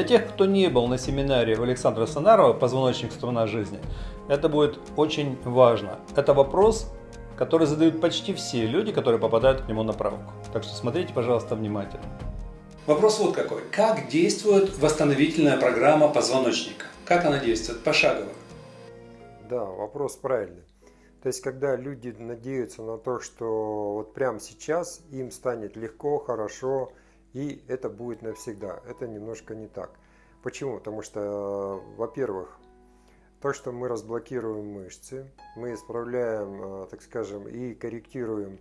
Для тех, кто не был на семинаре у Александра Санарова «Позвоночник струна жизни», это будет очень важно. Это вопрос, который задают почти все люди, которые попадают к нему на правку. Так что смотрите, пожалуйста, внимательно. Вопрос вот какой. Как действует восстановительная программа позвоночника? Как она действует? Пошагово. Да, вопрос правильный. То есть, когда люди надеются на то, что вот прямо сейчас им станет легко, хорошо, и это будет навсегда. Это немножко не так. Почему? Потому что, во-первых, то, что мы разблокируем мышцы, мы исправляем, э, так скажем, и корректируем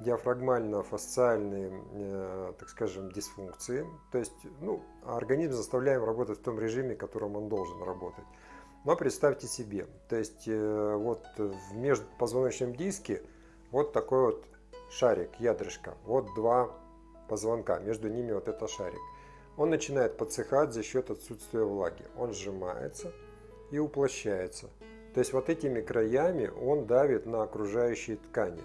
диафрагмально-фасциальные, э, так скажем, дисфункции. То есть, ну, организм заставляем работать в том режиме, в котором он должен работать. Но представьте себе, то есть э, вот в межпозвоночном диске вот такой вот шарик, ядрышко, вот два позвонка, между ними вот это шарик. Он начинает подсыхать за счет отсутствия влаги. Он сжимается и уплощается. То есть вот этими краями он давит на окружающие ткани.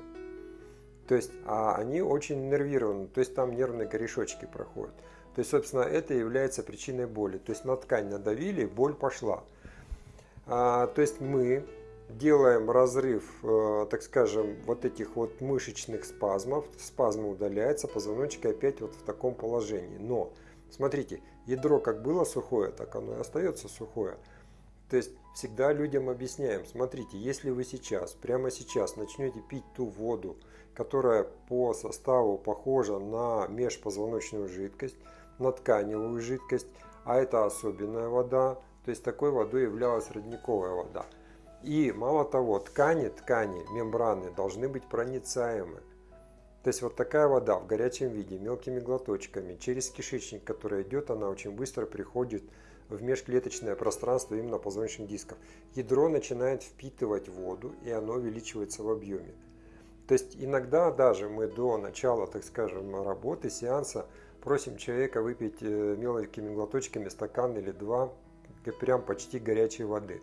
То есть, а они очень нервированы, то есть там нервные корешочки проходят. То есть, собственно, это является причиной боли. То есть на ткань надавили, боль пошла. А, то есть мы делаем разрыв, э, так скажем, вот этих вот мышечных спазмов, спазмы удаляются, позвоночник опять вот в таком положении. Но, смотрите, ядро как было сухое, так оно и остается сухое. То есть всегда людям объясняем, смотрите, если вы сейчас, прямо сейчас начнете пить ту воду, которая по составу похожа на межпозвоночную жидкость, на тканевую жидкость, а это особенная вода, то есть такой водой являлась родниковая вода. И мало того, ткани, ткани, мембраны должны быть проницаемы. То есть вот такая вода в горячем виде, мелкими глоточками, через кишечник, который идет, она очень быстро приходит в межклеточное пространство именно позвоночных дисков. Ядро начинает впитывать воду, и оно увеличивается в объеме. То есть иногда даже мы до начала, так скажем, работы, сеанса, просим человека выпить э, мелкими глоточками стакан или два прям почти горячей воды.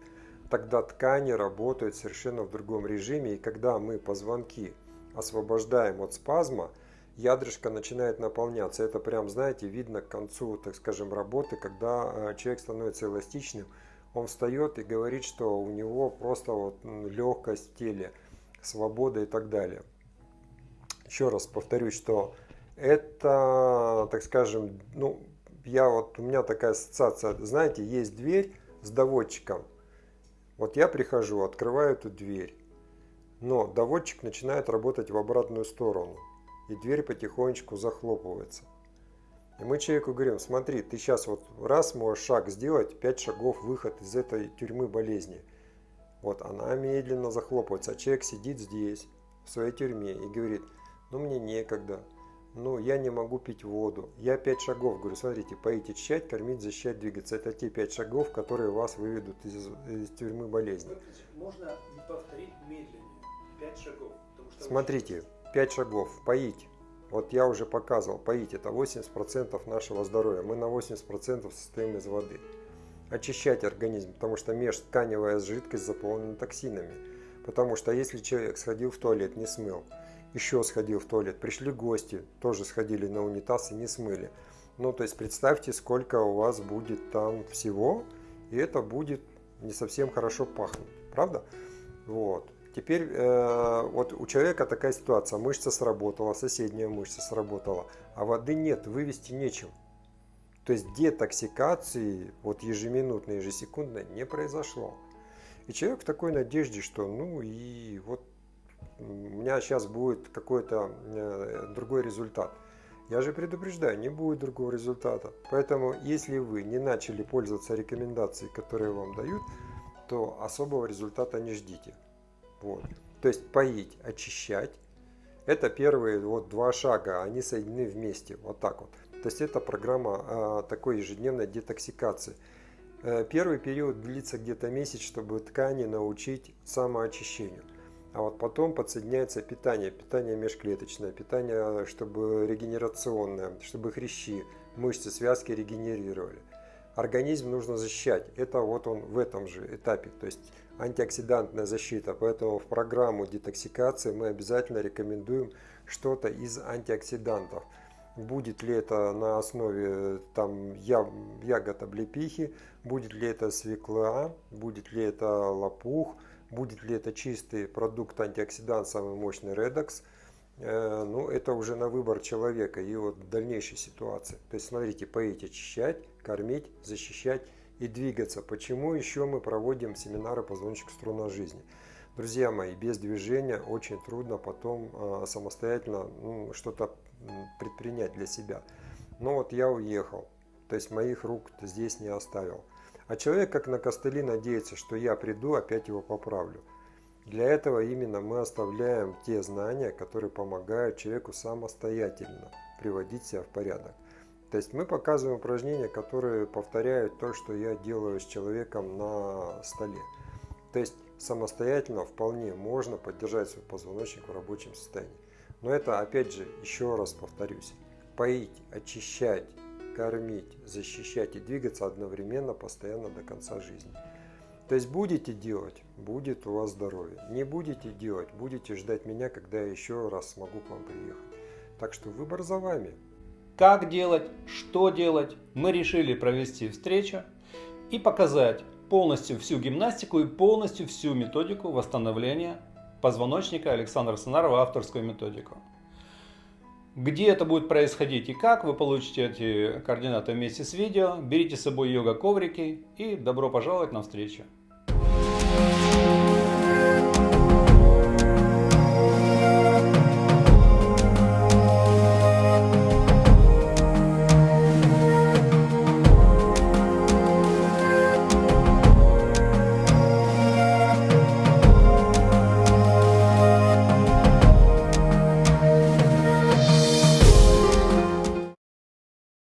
Тогда ткани работают совершенно в другом режиме, и когда мы позвонки освобождаем от спазма, ядрышко начинает наполняться. Это прям, знаете, видно к концу, так скажем, работы, когда э, человек становится эластичным, он встает и говорит, что у него просто вот легкость в теле, свобода и так далее. Еще раз повторюсь, что это, так скажем, ну, я вот, у меня такая ассоциация, знаете, есть дверь с доводчиком. Вот я прихожу, открываю эту дверь, но доводчик начинает работать в обратную сторону, и дверь потихонечку захлопывается. И мы человеку говорим, смотри, ты сейчас вот раз можешь шаг сделать, пять шагов выход из этой тюрьмы болезни. Вот она медленно захлопывается, а человек сидит здесь, в своей тюрьме, и говорит, ну мне некогда, ну, я не могу пить воду. Я пять шагов говорю, смотрите, поить, очищать, кормить, защищать, двигаться. Это те пять шагов, которые вас выведут из, из тюрьмы болезни. Можно повторить медленнее. Пять шагов. Смотрите, пять шагов. Поить. Вот я уже показывал, поить это 80% нашего здоровья. Мы на 80% состоим из воды. Очищать организм, потому что межтканевая жидкость заполнена токсинами. Потому что если человек сходил в туалет, не смыл, еще сходил в туалет. Пришли гости, тоже сходили на унитаз и не смыли. Ну, то есть представьте, сколько у вас будет там всего, и это будет не совсем хорошо пахнуть, правда? Вот. Теперь э, вот у человека такая ситуация, мышца сработала, соседняя мышца сработала, а воды нет, вывести нечем. То есть детоксикации вот ежеминутной, ежесекундной не произошло. И человек в такой надежде, что ну и вот у меня сейчас будет какой-то э, другой результат. Я же предупреждаю, не будет другого результата. Поэтому, если вы не начали пользоваться рекомендацией, которые вам дают, то особого результата не ждите. Вот. То есть поить, очищать. Это первые вот два шага, они соединены вместе, вот так вот. То есть это программа а, такой ежедневной детоксикации. Э, первый период длится где-то месяц, чтобы ткани научить самоочищению. А вот потом подсоединяется питание, питание межклеточное, питание, чтобы регенерационное, чтобы хрящи, мышцы, связки регенерировали. Организм нужно защищать. Это вот он в этом же этапе, то есть антиоксидантная защита. Поэтому в программу детоксикации мы обязательно рекомендуем что-то из антиоксидантов. будет ли это на основе там ягод облепихи, будет ли это свекла, будет ли это лопух, будет ли это чистый продукт антиоксидант, самый мощный редокс. Э, ну, это уже на выбор человека и вот дальнейшей ситуации. То есть, смотрите, поить, очищать, кормить, защищать и двигаться. Почему еще мы проводим семинары позвоночник струна жизни? Друзья мои, без движения очень трудно потом э, самостоятельно ну, что-то предпринять для себя. Но вот я уехал, то есть моих рук здесь не оставил. А человек как на костыли надеется, что я приду, опять его поправлю. Для этого именно мы оставляем те знания, которые помогают человеку самостоятельно приводить себя в порядок. То есть мы показываем упражнения, которые повторяют то, что я делаю с человеком на столе. То есть самостоятельно вполне можно поддержать свой позвоночник в рабочем состоянии. Но это, опять же, еще раз повторюсь, поить, очищать, кормить, защищать и двигаться одновременно, постоянно до конца жизни. То есть будете делать, будет у вас здоровье. Не будете делать, будете ждать меня, когда я еще раз смогу к вам приехать. Так что выбор за вами. Как делать, что делать, мы решили провести встречу и показать полностью всю гимнастику и полностью всю методику восстановления позвоночника Александра Санарова, авторскую методику. Где это будет происходить и как, вы получите эти координаты вместе с видео. Берите с собой йога-коврики и добро пожаловать на встречу.